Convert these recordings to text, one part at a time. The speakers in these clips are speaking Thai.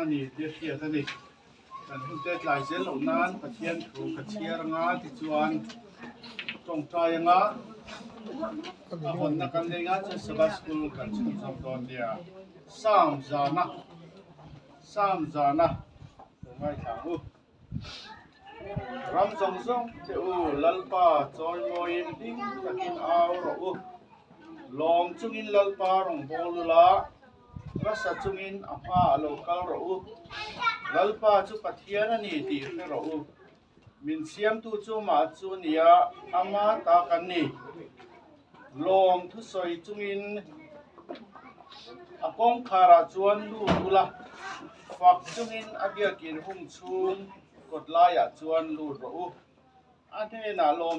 มันนี่เดียเทียสนิทกันทุ่งเต้หลายเส้นเหล่านั้นกระเทียนถูกกระเทียรงาที่จวนจงใจงาอาหนนักกันเลยงาจะสบายสกุลกันชิมสมตอนเดียสามจานะสามจานะตรงไม่ถามอุ ram zong zong te u lalpa choi moi in ding takin aw ro u lom chungin lalpa rong bolula rasa chungin apa local ro u lalpa chu pathian ani ti khe ro u min siam tu chu ma chu nia ama ta kan ni lom thu soi chungin akong khara chuan lu ula fak chungin abiakin hung chung กดไล่อะจวนลูดรูอันเทน่าลม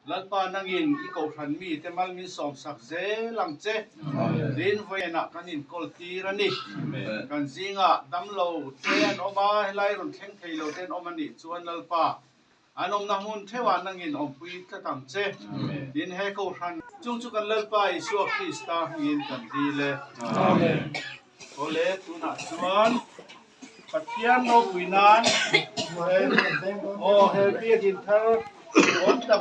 นจงส่งทงินอมังลายาก็รันอวดดูจูเป็นมัลมิสอบสักทุรสเซต้องใจอย่างรู้กันป้าดูตักวานมีเฮเบียกินาลูชวกซงซงเต้นหิมเละลมนัทมวนนั่นนี่เทนันลัลปานังอินอีกอขันมีเตมัลมีสอมสักเจลังเจดินไฟนักกันอินกอลตีรันนี่กันซิงะดัมโลเทนออกมาให้ไล่รุนเทงเทโลเทนออกมานี่ชวนลัลปาอันอมนามุนเทวานังอินอมปุยตะตังเจดินเฮกอขันจุงจุกันลัลปาอิสวกคริสตาหินกันดีเลยโอเลตุนัชวน Patian no pinan o helpi gin thar Trốn tầm.